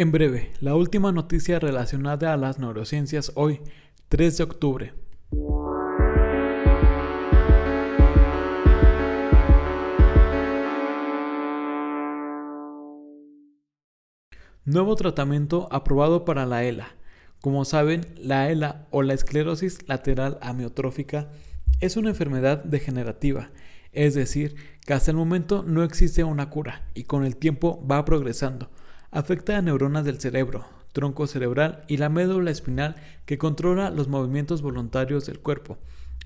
En breve, la última noticia relacionada a las neurociencias hoy, 3 de octubre. Nuevo tratamiento aprobado para la ELA. Como saben, la ELA o la esclerosis lateral amiotrófica es una enfermedad degenerativa, es decir, que hasta el momento no existe una cura y con el tiempo va progresando. Afecta a neuronas del cerebro, tronco cerebral y la médula espinal que controla los movimientos voluntarios del cuerpo.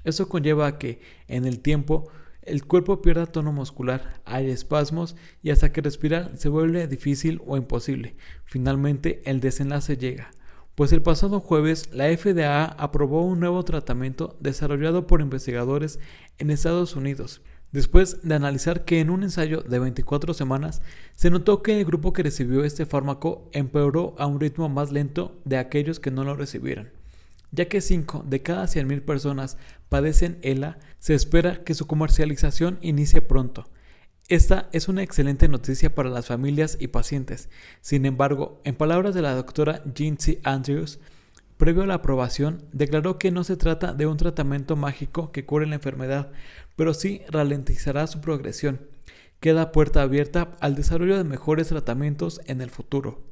Eso conlleva a que, en el tiempo, el cuerpo pierda tono muscular, hay espasmos y hasta que respirar se vuelve difícil o imposible. Finalmente, el desenlace llega pues el pasado jueves la FDA aprobó un nuevo tratamiento desarrollado por investigadores en Estados Unidos, después de analizar que en un ensayo de 24 semanas se notó que el grupo que recibió este fármaco empeoró a un ritmo más lento de aquellos que no lo recibieron. Ya que 5 de cada 100.000 personas padecen ELA, se espera que su comercialización inicie pronto. Esta es una excelente noticia para las familias y pacientes. Sin embargo, en palabras de la doctora Jincy Andrews, previo a la aprobación, declaró que no se trata de un tratamiento mágico que cure la enfermedad, pero sí ralentizará su progresión. Queda puerta abierta al desarrollo de mejores tratamientos en el futuro.